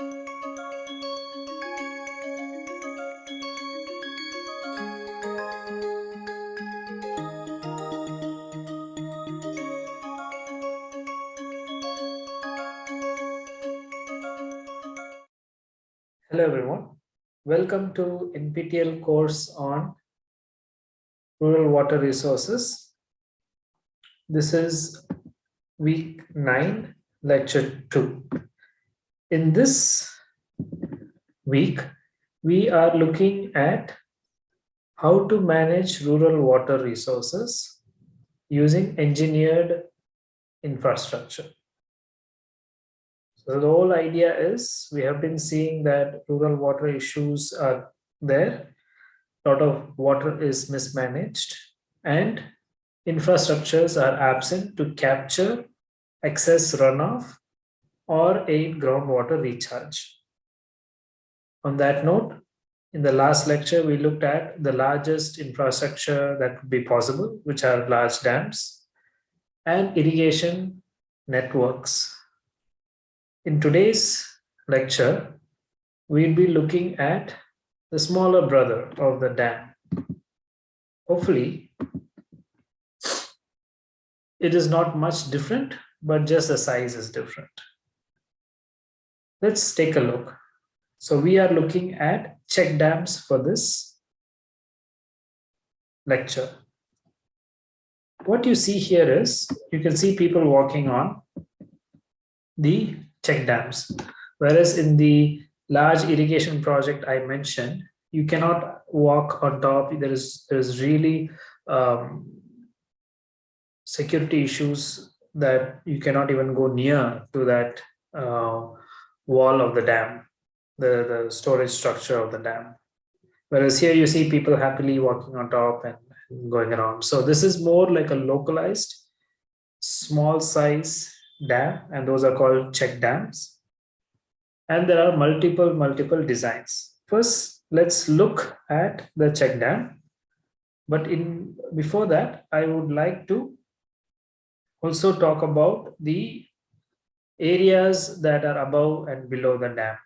Hello everyone. Welcome to NPTEL course on rural water resources. This is week 9, lecture 2. In this week, we are looking at how to manage rural water resources using engineered infrastructure. So the whole idea is we have been seeing that rural water issues are there. A lot of water is mismanaged and infrastructures are absent to capture excess runoff or aid groundwater recharge. On that note, in the last lecture, we looked at the largest infrastructure that could be possible, which are large dams and irrigation networks in today's lecture, we'll be looking at the smaller brother of the dam. Hopefully, it is not much different, but just the size is different. Let's take a look. So we are looking at check dams for this lecture. What you see here is, you can see people walking on the check dams. Whereas in the large irrigation project I mentioned, you cannot walk on top. There is there is really um, security issues that you cannot even go near to that uh, wall of the dam, the, the storage structure of the dam. Whereas here you see people happily walking on top and, and going around. So this is more like a localized, small size dam and those are called check dams and there are multiple multiple designs first let's look at the check dam but in before that i would like to also talk about the areas that are above and below the dam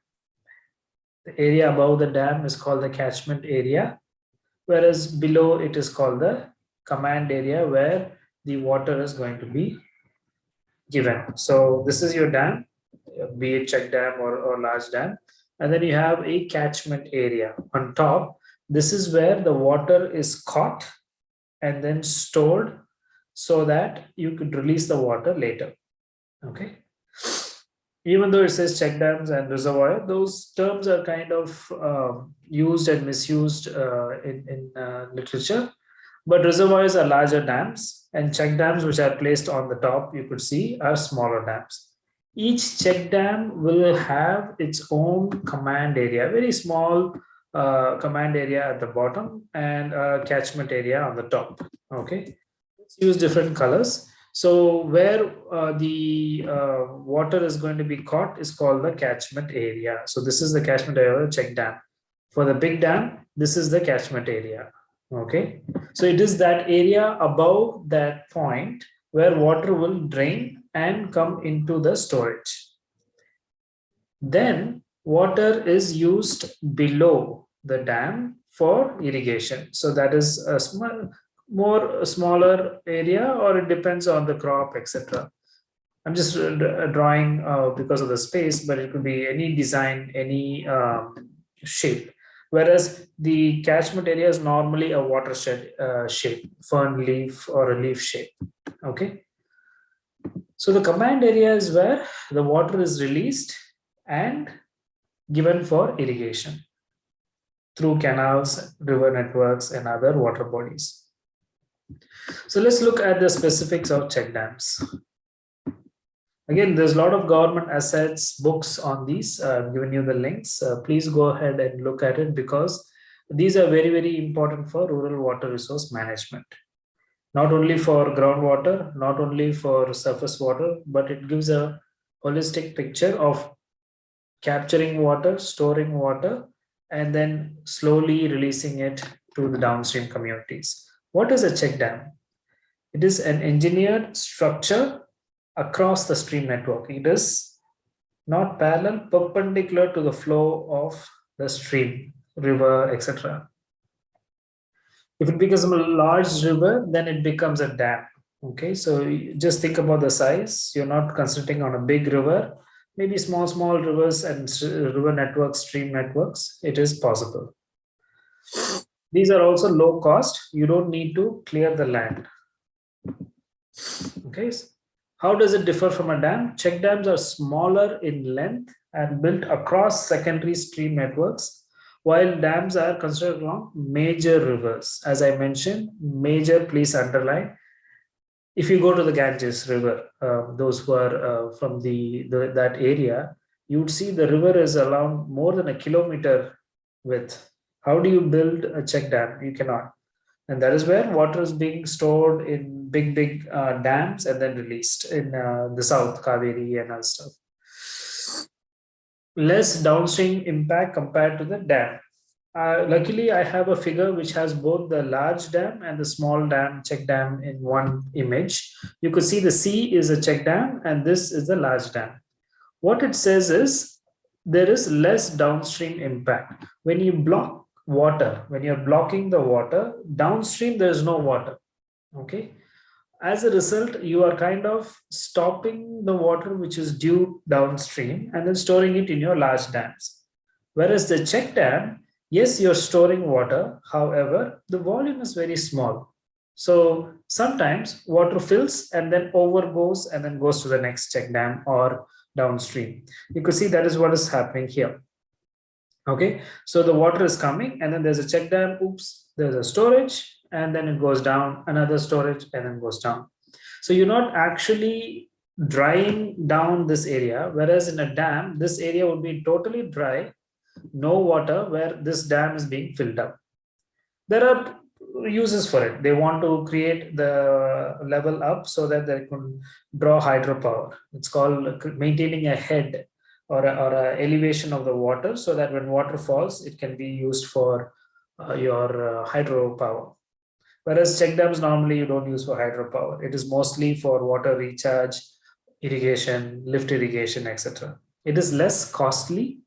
the area above the dam is called the catchment area whereas below it is called the command area where the water is going to be given. So this is your dam, be it check dam or, or large dam. And then you have a catchment area on top. This is where the water is caught and then stored so that you could release the water later. Okay. Even though it says check dams and reservoir, those terms are kind of um, used and misused uh, in, in uh, literature. But reservoirs are larger dams and check dams which are placed on the top you could see are smaller dams. Each check dam will have its own command area very small uh, command area at the bottom and a catchment area on the top okay? Let's use different colors so where uh, the uh, water is going to be caught is called the catchment area. So this is the catchment area of check dam. For the big dam this is the catchment area. Okay? So it is that area above that point where water will drain and come into the storage. Then water is used below the dam for irrigation. So that is a small more smaller area or it depends on the crop etc i'm just drawing uh, because of the space but it could be any design any um, shape whereas the catchment area is normally a watershed uh, shape, fern leaf or a leaf shape. Okay. So the command area is where the water is released and given for irrigation through canals, river networks, and other water bodies. So let's look at the specifics of check dams. Again, there's a lot of government assets, books on these. Uh, I've given you the links. Uh, please go ahead and look at it because these are very, very important for rural water resource management. Not only for groundwater, not only for surface water, but it gives a holistic picture of capturing water, storing water, and then slowly releasing it to the downstream communities. What is a check dam? It is an engineered structure across the stream network. It is not parallel, perpendicular to the flow of the stream, river, etc. If it becomes a large river, then it becomes a dam. Okay, so just think about the size. You're not concentrating on a big river, maybe small, small rivers and river networks, stream networks. It is possible. These are also low cost. You don't need to clear the land. Okay, how does it differ from a dam? Check dams are smaller in length and built across secondary stream networks, while dams are constructed along major rivers. As I mentioned, major, please underline. If you go to the Ganges River, uh, those who are uh, from the, the that area, you would see the river is around more than a kilometer width. How do you build a check dam? You cannot. And that is where water is being stored in big, big uh, dams and then released in uh, the south, Kaveri and other stuff. Less downstream impact compared to the dam. Uh, luckily, I have a figure which has both the large dam and the small dam, check dam in one image. You could see the C is a check dam and this is the large dam. What it says is there is less downstream impact. When you block water. When you're blocking the water downstream there is no water okay? As a result you are kind of stopping the water which is due downstream and then storing it in your large dams. Whereas the check dam yes you're storing water however the volume is very small. So sometimes water fills and then overgoes and then goes to the next check dam or downstream. You could see that is what is happening here okay so the water is coming and then there's a check dam oops there's a storage and then it goes down another storage and then goes down. So you're not actually drying down this area whereas in a dam this area would be totally dry no water where this dam is being filled up. There are uses for it. They want to create the level up so that they can draw hydropower. It's called maintaining a head or a, or a elevation of the water so that when water falls, it can be used for uh, your uh, hydropower. Whereas check dams normally you don't use for hydropower. It is mostly for water recharge, irrigation, lift irrigation, etc. It is less costly,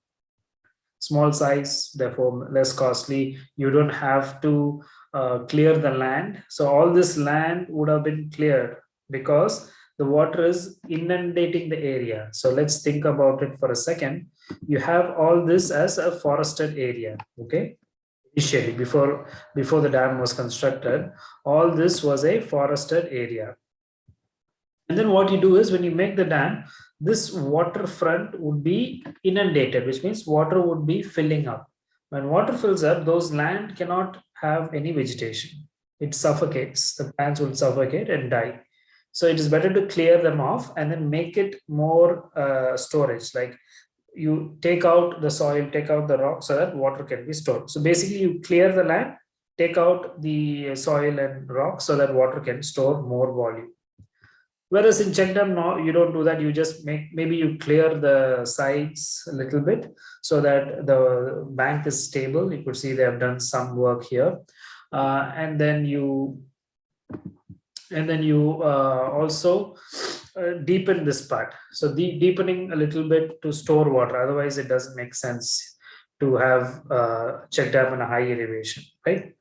small size, therefore less costly. You don't have to uh, clear the land. So all this land would have been cleared because the water is inundating the area. So let's think about it for a second. You have all this as a forested area, okay? Initially, before, before the dam was constructed, all this was a forested area. And then what you do is when you make the dam, this waterfront would be inundated, which means water would be filling up. When water fills up, those land cannot have any vegetation. It suffocates, the plants will suffocate and die. So it is better to clear them off and then make it more uh, storage. Like you take out the soil, take out the rock so that water can be stored. So basically you clear the land, take out the soil and rock so that water can store more volume. Whereas in check dam, no, you don't do that. You just make, maybe you clear the sides a little bit so that the bank is stable. You could see they have done some work here. Uh, and then you and then you uh, also uh, deepen this part. So the deepening a little bit to store water. Otherwise it doesn't make sense to have uh, check dam in a high elevation right?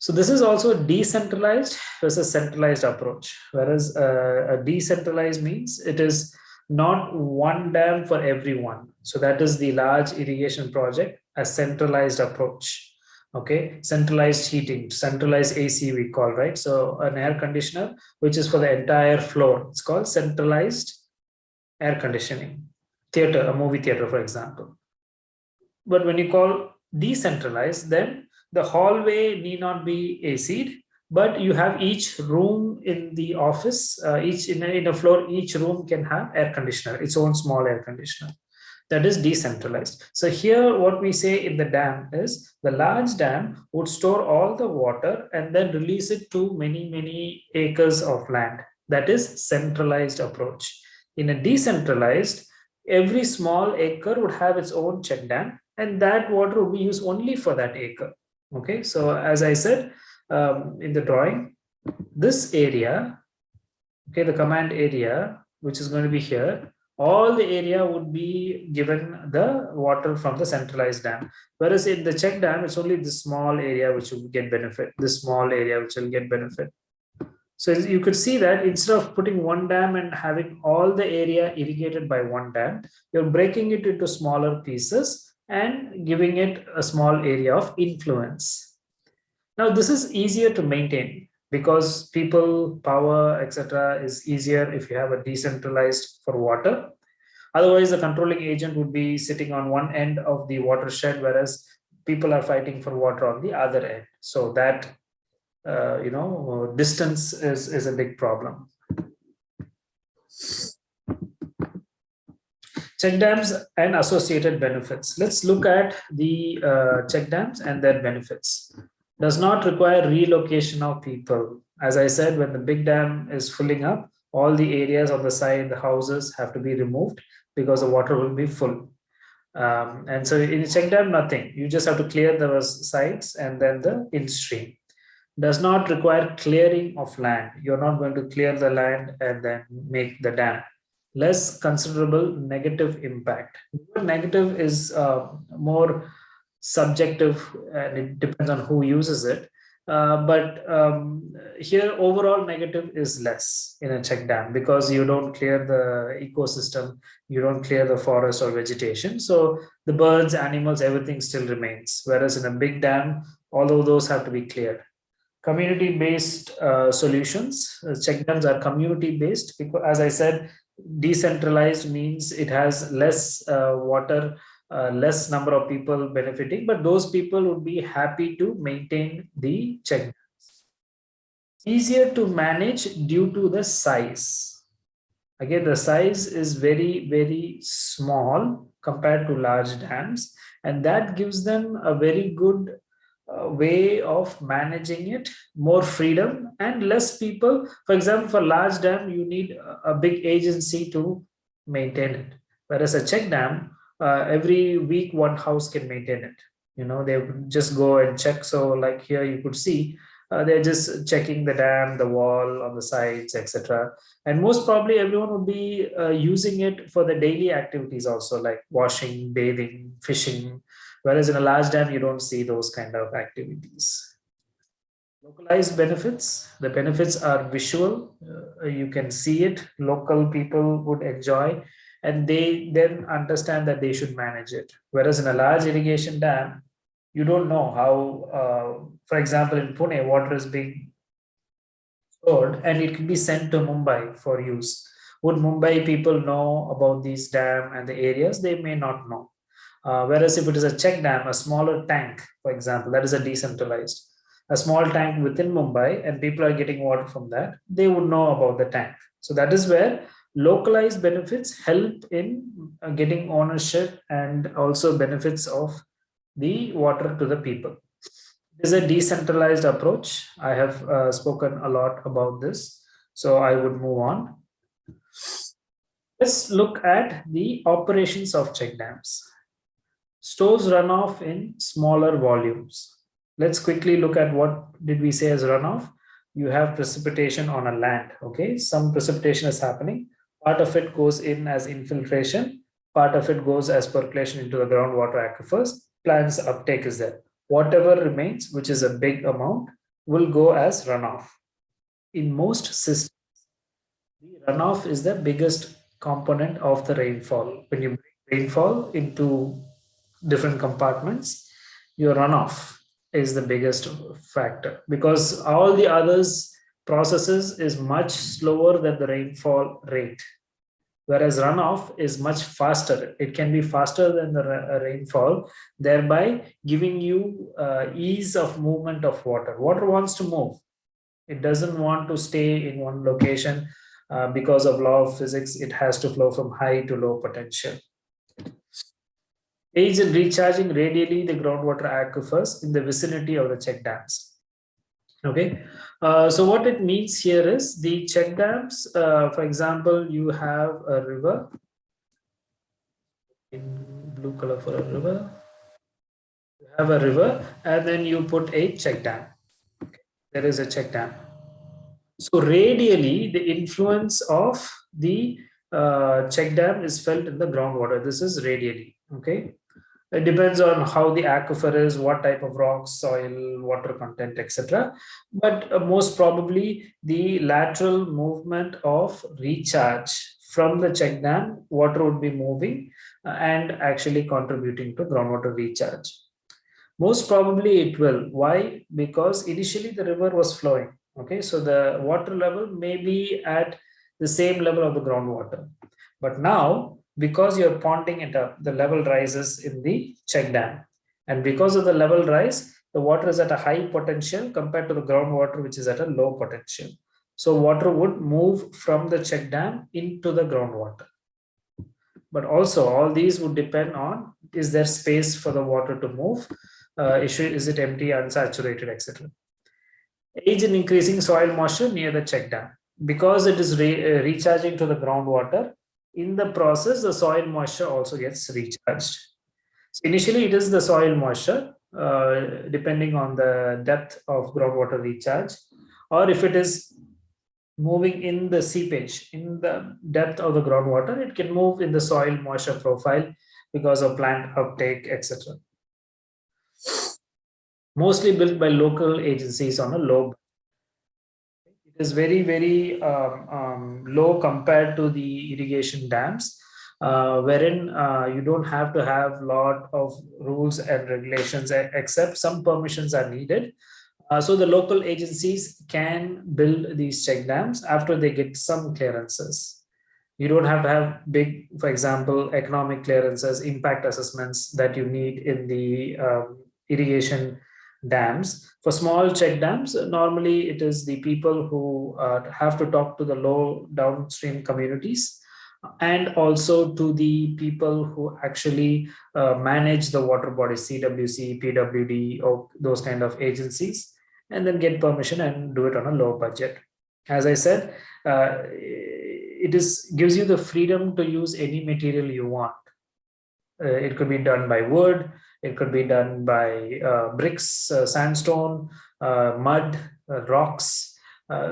So this is also decentralized versus centralized approach. Whereas uh, a decentralized means it is not one dam for everyone. So that is the large irrigation project a centralized approach okay centralized heating centralized ac we call right? So an air conditioner which is for the entire floor. It's called centralized air conditioning. Theater a movie theater for example. But when you call decentralized then the hallway need not be AC'd, but you have each room in the office, uh, each in a, in a floor, each room can have air conditioner, its own small air conditioner that is decentralized. So here what we say in the dam is the large dam would store all the water and then release it to many, many acres of land. That is centralized approach. In a decentralized, every small acre would have its own check dam and that water would be used only for that acre. Okay, so as I said um, in the drawing, this area, okay, the command area, which is going to be here, all the area would be given the water from the centralized dam. Whereas in the check dam, it's only the small area which will get benefit, the small area which will get benefit. So you could see that instead of putting one dam and having all the area irrigated by one dam, you're breaking it into smaller pieces and giving it a small area of influence. Now this is easier to maintain because people, power, etc. is easier if you have a decentralized for water. Otherwise, the controlling agent would be sitting on one end of the watershed, whereas people are fighting for water on the other end. So that uh, you know, distance is, is a big problem. Check dams and associated benefits. Let's look at the uh, check dams and their benefits. Does not require relocation of people. As I said, when the big dam is filling up, all the areas on the side, the houses have to be removed because the water will be full. Um, and so in check dam, nothing. You just have to clear the sides and then the in stream does not require clearing of land. You're not going to clear the land and then make the dam. Less considerable negative impact. Negative is uh, more subjective and it depends on who uses it. Uh, but um, here overall negative is less in a check dam because you don't clear the ecosystem, you don't clear the forest or vegetation. So the birds, animals, everything still remains. Whereas in a big dam, all of those have to be cleared community-based uh, solutions. Uh, check dams are community-based because, as I said, decentralized means it has less uh, water, uh, less number of people benefiting, but those people would be happy to maintain the check. Easier to manage due to the size. Again, the size is very, very small compared to large dams, and that gives them a very good way of managing it more freedom and less people for example for large dam you need a big agency to maintain it whereas a check dam uh, every week one house can maintain it. You know they just go and check. So like here you could see uh, they're just checking the dam the wall on the sides etc and most probably everyone would be uh, using it for the daily activities also like washing bathing fishing. Whereas in a large dam, you don't see those kind of activities. Localized benefits, the benefits are visual. Uh, you can see it, local people would enjoy, and they then understand that they should manage it. Whereas in a large irrigation dam, you don't know how, uh, for example, in Pune, water is being stored and it can be sent to Mumbai for use. Would Mumbai people know about these dam and the areas? They may not know. Uh, whereas if it is a check dam, a smaller tank, for example, that is a decentralized, a small tank within Mumbai and people are getting water from that, they would know about the tank. So that is where localized benefits help in uh, getting ownership and also benefits of the water to the people. It is a decentralized approach. I have uh, spoken a lot about this, so I would move on. Let's look at the operations of check dams stores runoff in smaller volumes. Let's quickly look at what did we say as runoff. You have precipitation on a land, okay? Some precipitation is happening. Part of it goes in as infiltration. Part of it goes as percolation into the groundwater aquifers. Plant's uptake is there. Whatever remains, which is a big amount, will go as runoff. In most systems, the runoff is the biggest component of the rainfall. When you bring rainfall into different compartments, your runoff is the biggest factor because all the others processes is much slower than the rainfall rate whereas runoff is much faster. It can be faster than the uh, rainfall thereby giving you uh, ease of movement of water. Water wants to move. It doesn't want to stay in one location uh, because of law of physics it has to flow from high to low potential. Aids in recharging radially the groundwater aquifers in the vicinity of the check dams. Okay, uh, so what it means here is the check dams, uh, for example, you have a river in blue color for a river. You have a river and then you put a check dam. Okay. There is a check dam. So radially, the influence of the uh, check dam is felt in the groundwater. This is radially, okay? It depends on how the aquifer is, what type of rocks, soil, water content, etc. But uh, most probably the lateral movement of recharge from the check dam, water would be moving uh, and actually contributing to groundwater recharge. Most probably it will. Why? Because initially the river was flowing. Okay, so the water level may be at the same level of the groundwater. But now because you're ponding it up, the level rises in the check dam. And because of the level rise, the water is at a high potential compared to the groundwater, which is at a low potential. So water would move from the check dam into the groundwater. But also all these would depend on, is there space for the water to move? Uh, issue, is it empty, unsaturated, etc. Age in increasing soil moisture near the check dam. Because it is re uh, recharging to the groundwater, in the process, the soil moisture also gets recharged. So initially, it is the soil moisture, uh, depending on the depth of groundwater recharge, or if it is moving in the seepage, in the depth of the groundwater, it can move in the soil moisture profile because of plant uptake, etc. Mostly built by local agencies on a low is very, very um, um, low compared to the irrigation dams, uh, wherein uh, you don't have to have a lot of rules and regulations, except some permissions are needed. Uh, so the local agencies can build these check dams after they get some clearances. You don't have to have big, for example, economic clearances, impact assessments that you need in the um, irrigation dams. For small check dams, normally it is the people who uh, have to talk to the low downstream communities and also to the people who actually uh, manage the water bodies, CWC, PWD, or those kind of agencies, and then get permission and do it on a low budget. As I said, uh, it is gives you the freedom to use any material you want. Uh, it could be done by wood, it could be done by uh, bricks, uh, sandstone, uh, mud, rocks.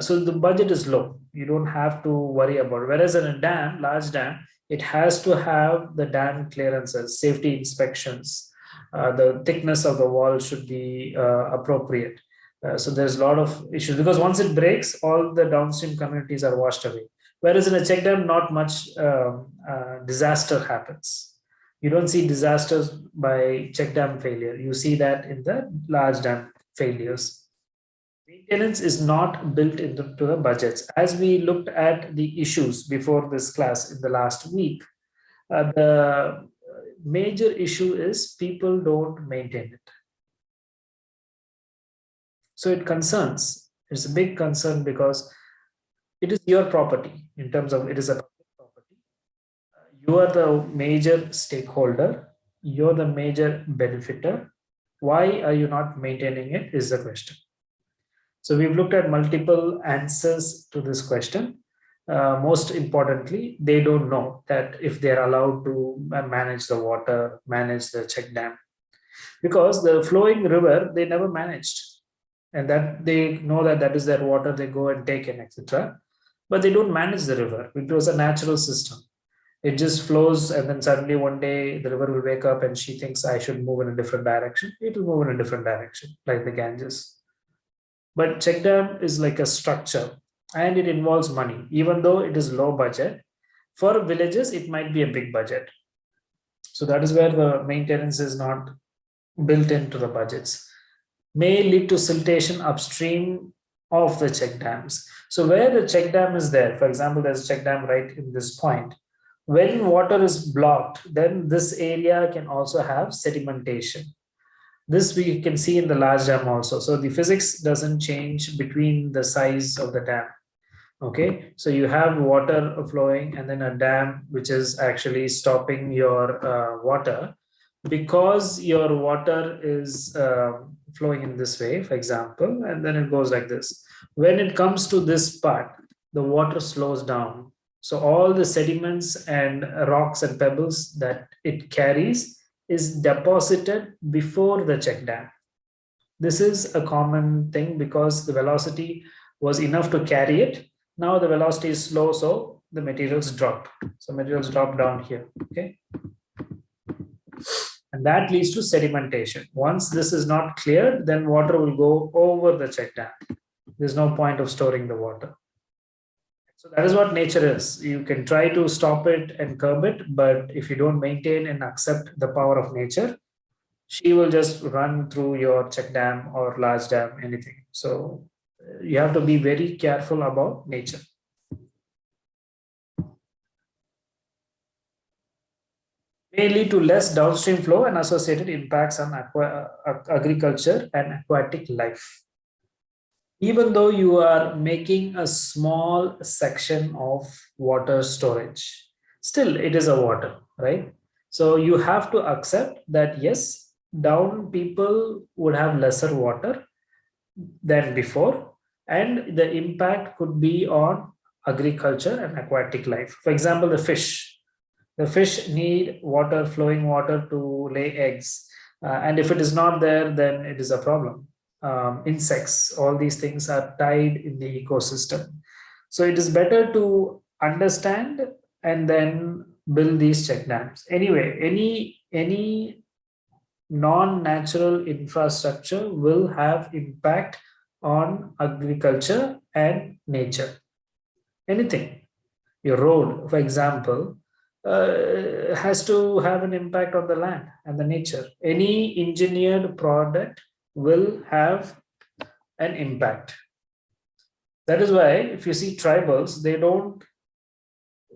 so the budget is low. You don't have to worry about it. Whereas in a dam, large dam, it has to have the dam clearances, safety inspections. the thickness of the wall should be appropriate. Uh, so there's a lot of issues because once it breaks, all the downstream communities are washed away. Whereas in a check dam, not much um, uh, disaster happens you don't see disasters by check dam failure. You see that in the large dam failures. Maintenance is not built into the budgets. As we looked at the issues before this class in the last week, uh, the major issue is people don't maintain it. So it concerns, it's a big concern because it is your property in terms of it is a you are the major stakeholder. You're the major benefiter. Why are you not maintaining it is the question. So we've looked at multiple answers to this question. Uh, most importantly they don't know that if they're allowed to manage the water manage the check dam. Because the flowing river they never managed. And that they know that that is their water they go and take in etc but they don't manage the river. It was a natural system it just flows and then suddenly one day the river will wake up and she thinks I should move in a different direction. It will move in a different direction like the Ganges. But check dam is like a structure and it involves money, even though it is low budget. For villages, it might be a big budget. So that is where the maintenance is not built into the budgets. May lead to siltation upstream of the check dams. So where the check dam is there, for example, there's a check dam right in this point, when water is blocked, then this area can also have sedimentation. This we can see in the large dam also. So the physics doesn't change between the size of the dam. Okay, so you have water flowing and then a dam which is actually stopping your uh, water because your water is uh, flowing in this way, for example, and then it goes like this. When it comes to this part, the water slows down so all the sediments and rocks and pebbles that it carries is deposited before the check dam. This is a common thing because the velocity was enough to carry it. Now the velocity is slow, so the materials drop. So materials drop down here, okay? And that leads to sedimentation. Once this is not cleared, then water will go over the check dam. There's no point of storing the water. So that is what nature is. You can try to stop it and curb it, but if you don't maintain and accept the power of nature, she will just run through your check dam or large dam, anything. So you have to be very careful about nature. may lead to less downstream flow and associated impacts on aqua, uh, agriculture and aquatic life. Even though you are making a small section of water storage, still it is a water, right? So you have to accept that yes, down people would have lesser water than before, and the impact could be on agriculture and aquatic life. For example, the fish, the fish need water, flowing water to lay eggs. Uh, and if it is not there, then it is a problem. Um, insects, all these things are tied in the ecosystem. So it is better to understand and then build these check dams. Anyway, any, any non-natural infrastructure will have impact on agriculture and nature. Anything. Your road, for example, uh, has to have an impact on the land and the nature. Any engineered product will have an impact. That is why if you see tribals, they don't,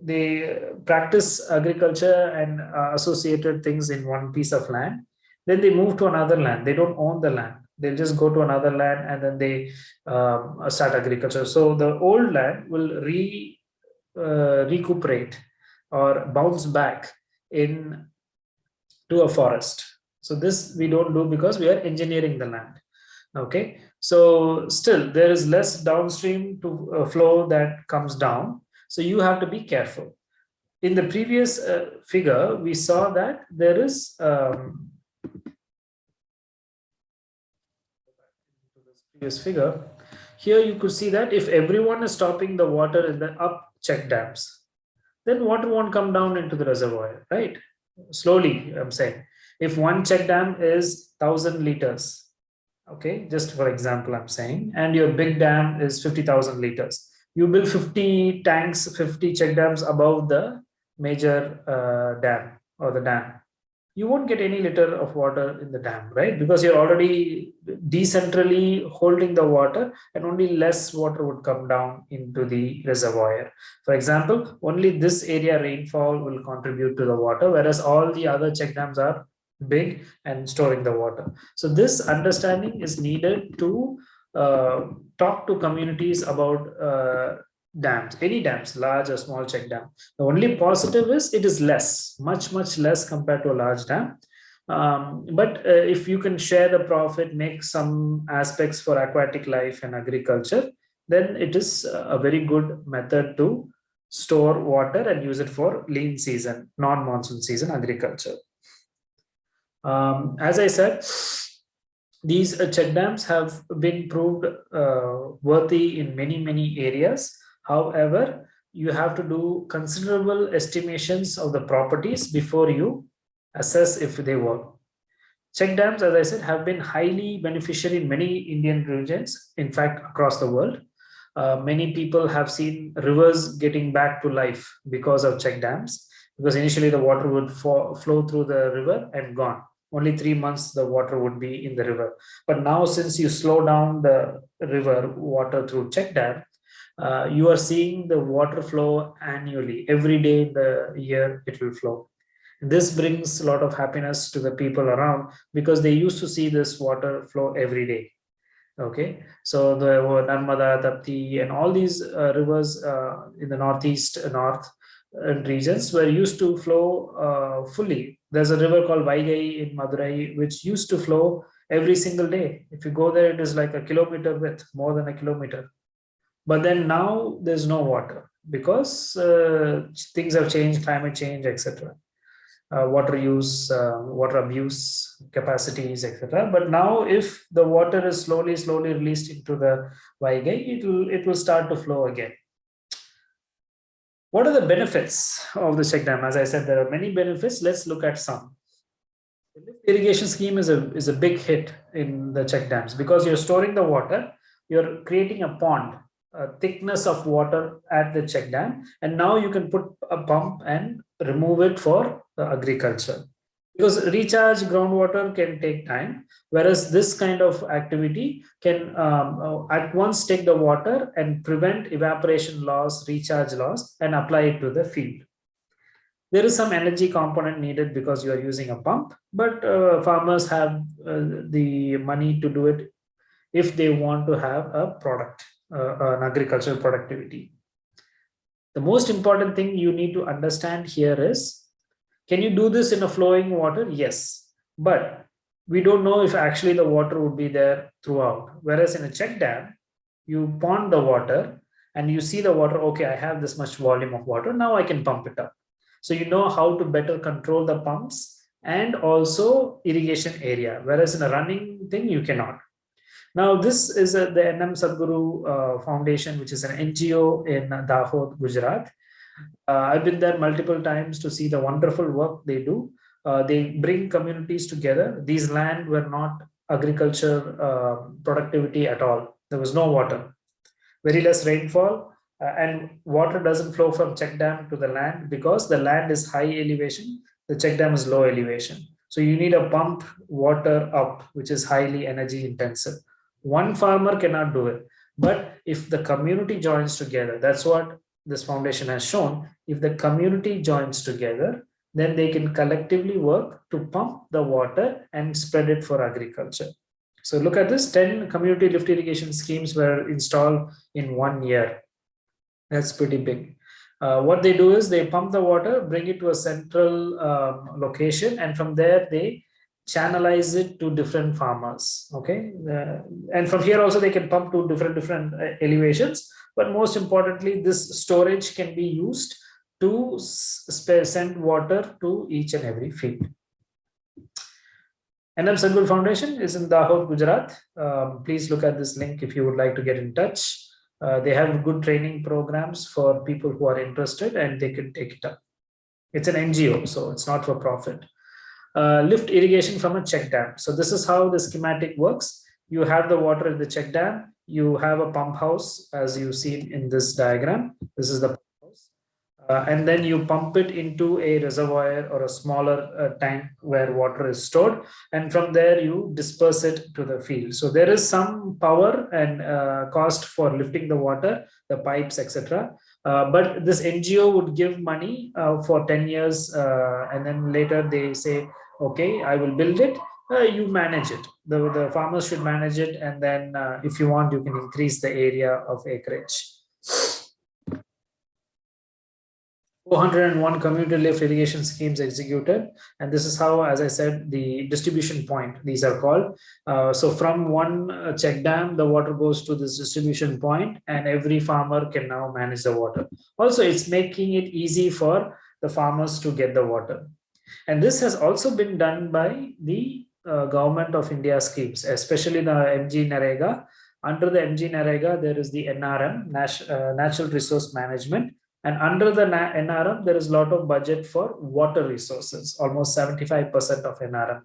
they practice agriculture and uh, associated things in one piece of land. Then they move to another land. They don't own the land. They'll just go to another land and then they um, start agriculture. So the old land will re uh, recuperate or bounce back in to a forest. So this we don't do because we are engineering the land. Okay, so still there is less downstream to uh, flow that comes down. So you have to be careful. In the previous uh, figure, we saw that there is um, previous figure. Here you could see that if everyone is stopping the water in the up check dams, then water won't come down into the reservoir, right? Slowly, I'm saying. If one check dam is 1000 liters, okay, just for example, I'm saying, and your big dam is 50,000 liters, you build 50 tanks, 50 check dams above the major uh, dam or the dam you won't get any liter of water in the dam, right? Because you're already decentrally holding the water and only less water would come down into the reservoir. For example, only this area rainfall will contribute to the water, whereas all the other check dams are big and storing the water. So this understanding is needed to uh, talk to communities about uh, dams, any dams, large or small check dam. The only positive is it is less, much, much less compared to a large dam. Um, but uh, if you can share the profit, make some aspects for aquatic life and agriculture, then it is a very good method to store water and use it for lean season, non-monsoon season agriculture. Um, as I said, these uh, check dams have been proved uh, worthy in many, many areas. However, you have to do considerable estimations of the properties before you assess if they work. Check dams, as I said, have been highly beneficial in many Indian regions, in fact, across the world. Uh, many people have seen rivers getting back to life because of check dams, because initially the water would flow through the river and gone. Only three months the water would be in the river. But now since you slow down the river water through check dam, uh, you are seeing the water flow annually. Every day in the year it will flow. This brings a lot of happiness to the people around because they used to see this water flow every day. Okay? So the narmada tapti and all these uh, rivers uh, in the northeast north uh, regions were used to flow uh, fully there's a river called vaigai in madurai which used to flow every single day if you go there it is like a kilometer width more than a kilometer but then now there's no water because uh, things have changed, climate change, etc. Uh, water use, uh, water abuse capacities, etc. But now, if the water is slowly, slowly released into the Vaigai, it will it will start to flow again. What are the benefits of the check dam? As I said, there are many benefits. Let's look at some. The irrigation scheme is a, is a big hit in the check dams because you're storing the water, you're creating a pond, a thickness of water at the check dam, and now you can put a pump and remove it for agriculture because recharge groundwater can take time whereas this kind of activity can um, uh, at once take the water and prevent evaporation loss recharge loss and apply it to the field. There is some energy component needed because you are using a pump but uh, farmers have uh, the money to do it if they want to have a product uh, an agricultural productivity. The most important thing you need to understand here is can you do this in a flowing water? Yes, but we don't know if actually the water would be there throughout. Whereas in a check dam, you pond the water and you see the water, okay, I have this much volume of water, now I can pump it up. So you know how to better control the pumps and also irrigation area, whereas in a running thing, you cannot. Now, this is a, the NM Sadguru uh, Foundation, which is an NGO in Dahod, Gujarat. Uh, I've been there multiple times to see the wonderful work they do. Uh, they bring communities together. These land were not agriculture uh, productivity at all. There was no water, very less rainfall, and water doesn't flow from check dam to the land because the land is high elevation, the check dam is low elevation. So you need a pump water up, which is highly energy intensive. One farmer cannot do it. But if the community joins together, that's what this foundation has shown, if the community joins together, then they can collectively work to pump the water and spread it for agriculture. So look at this, 10 community lift irrigation schemes were installed in one year. That's pretty big. Uh, what they do is they pump the water, bring it to a central um, location, and from there they channelize it to different farmers. Okay, uh, and from here also they can pump to different different uh, elevations but most importantly, this storage can be used to send water to each and every field. NM Sadguru Foundation is in Dahod, Gujarat. Um, please look at this link if you would like to get in touch. Uh, they have good training programs for people who are interested and they can take it up. It's an NGO, so it's not for profit. Uh, lift irrigation from a check dam. So this is how the schematic works. You have the water in the check dam you have a pump house as you see in this diagram. This is the pump house. Uh, and then you pump it into a reservoir or a smaller uh, tank where water is stored. And from there you disperse it to the field. So there is some power and uh, cost for lifting the water, the pipes, etc. Uh, but this NGO would give money uh, for 10 years uh, and then later they say, okay, I will build it uh, you manage it. The, the farmers should manage it. And then uh, if you want, you can increase the area of acreage. 401 community lift irrigation schemes executed. And this is how, as I said, the distribution point, these are called. Uh, so from one uh, check dam, the water goes to this distribution point and every farmer can now manage the water. Also, it's making it easy for the farmers to get the water. And this has also been done by the uh, government of India schemes, especially the MG NREGA. Under the MG NREGA, there is the NRM, Nat uh, Natural Resource Management. And under the NRM, there is a lot of budget for water resources, almost 75% of NRM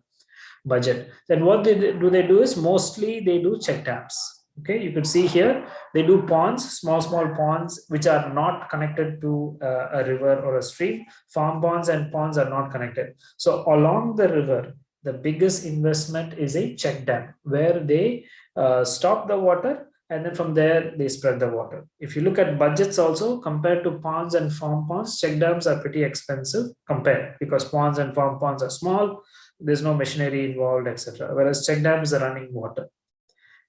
budget. Then what they do they do is mostly they do check dams. Okay, you can see here, they do ponds, small, small ponds, which are not connected to uh, a river or a stream. Farm ponds and ponds are not connected. So along the river, the biggest investment is a check dam where they uh, stop the water and then from there they spread the water. If you look at budgets also compared to ponds and farm ponds, check dams are pretty expensive compared because ponds and farm ponds are small, there's no machinery involved, etc. Whereas check dams are running water.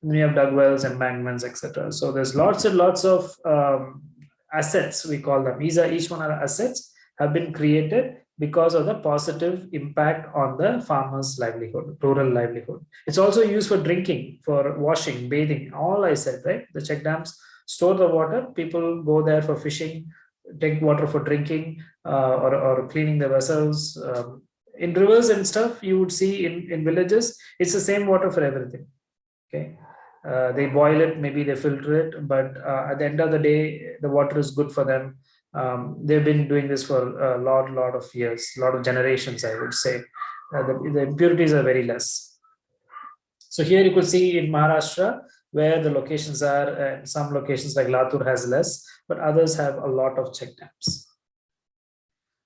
And then you have dug wells, embankments, etc. So there's lots and lots of um, assets, we call them. These are each one of are assets have been created because of the positive impact on the farmer's livelihood, rural livelihood. It's also used for drinking, for washing, bathing, all I said, right? The check dams store the water, people go there for fishing, take water for drinking uh, or, or cleaning the vessels. Um, in rivers and stuff, you would see in, in villages, it's the same water for everything, okay? Uh, they boil it, maybe they filter it, but uh, at the end of the day, the water is good for them Um, they've been doing this for a lot, lot of years, a lot of generations, I would say. Uh, the, the impurities are very less. So here you could see in Maharashtra where the locations are, and some locations like Latur has less, but others have a lot of check dams.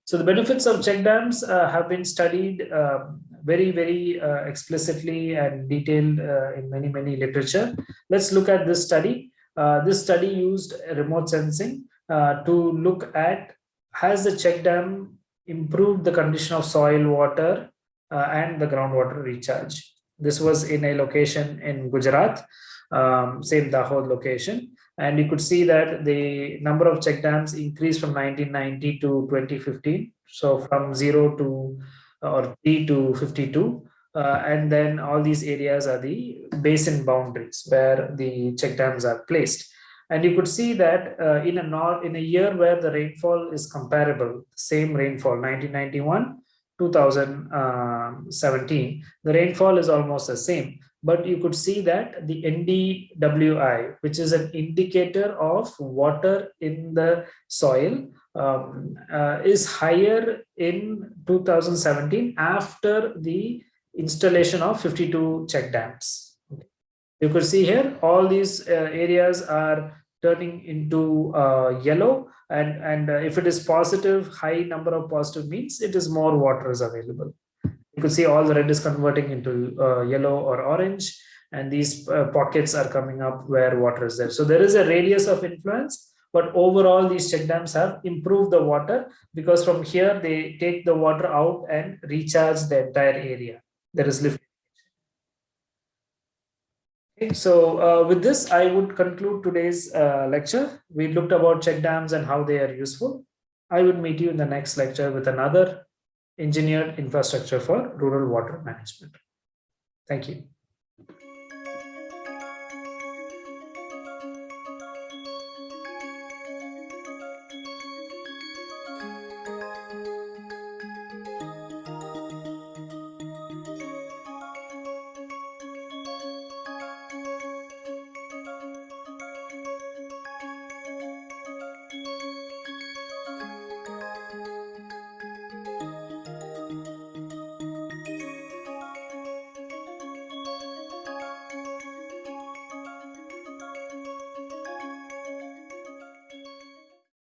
So the benefits of check dams uh, have been studied um, very, very uh, explicitly and detailed uh, in many, many literature. Let's look at this study. Uh, this study used remote sensing uh, to look at has the check dam improved the condition of soil, water, uh, and the groundwater recharge. This was in a location in Gujarat, um, same Dahod location. And you could see that the number of check dams increased from 1990 to 2015. So from zero to or 3 to 52. Uh, and then all these areas are the basin boundaries where the check dams are placed. And you could see that uh, in a in a year where the rainfall is comparable, same rainfall, 1991, 2017, the rainfall is almost the same. But you could see that the NDWI, which is an indicator of water in the soil, um, uh, is higher in 2017 after the installation of 52 check dams. You could see here all these uh, areas are turning into uh, yellow and, and uh, if it is positive, high number of positive means it is more water is available. You could see all the red is converting into uh, yellow or orange and these uh, pockets are coming up where water is there. So there is a radius of influence but overall these check dams have improved the water because from here they take the water out and recharge the entire area there is lift okay, so uh, with this i would conclude today's uh, lecture. We looked about check dams and how they are useful. I would meet you in the next lecture with another engineered infrastructure for rural water management. Thank you